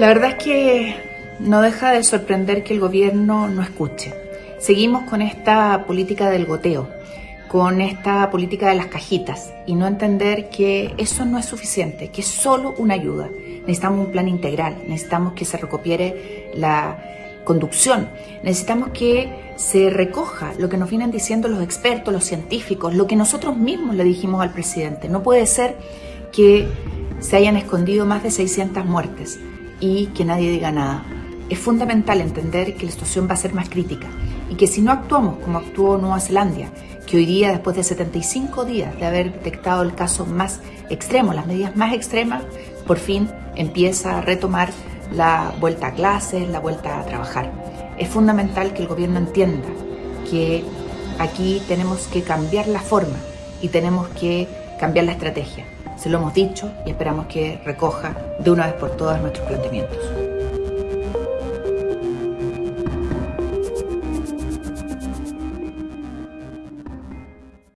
La verdad es que no deja de sorprender que el gobierno no escuche. Seguimos con esta política del goteo, con esta política de las cajitas y no entender que eso no es suficiente, que es solo una ayuda. Necesitamos un plan integral, necesitamos que se recopiere la conducción, necesitamos que se recoja lo que nos vienen diciendo los expertos, los científicos, lo que nosotros mismos le dijimos al presidente. No puede ser que se hayan escondido más de 600 muertes y que nadie diga nada. Es fundamental entender que la situación va a ser más crítica y que si no actuamos como actuó Nueva Zelanda, que hoy día, después de 75 días de haber detectado el caso más extremo, las medidas más extremas, por fin empieza a retomar la vuelta a clases, la vuelta a trabajar. Es fundamental que el gobierno entienda que aquí tenemos que cambiar la forma y tenemos que cambiar la estrategia. Se lo hemos dicho y esperamos que recoja de una vez por todas nuestros planteamientos.